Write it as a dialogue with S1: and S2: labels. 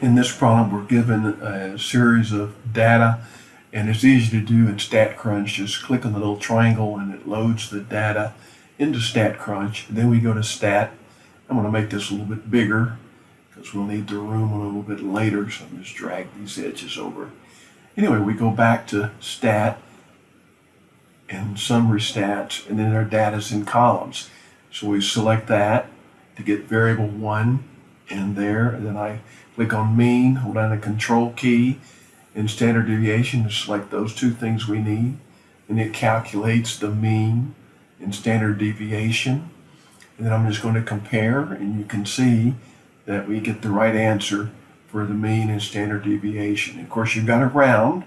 S1: In this problem, we're given a series of data, and it's easy to do in StatCrunch. Just click on the little triangle and it loads the data into StatCrunch. Then we go to Stat. I'm going to make this a little bit bigger because we'll need the room a little bit later, so I'm just drag these edges over. Anyway, we go back to Stat and Summary Stats, and then our data's in columns. So we select that to get variable 1 in there, then I click on mean, hold down the control key, and standard deviation to select those two things we need. And it calculates the mean and standard deviation. And then I'm just going to compare, and you can see that we get the right answer for the mean and standard deviation. Of course, you've got to round,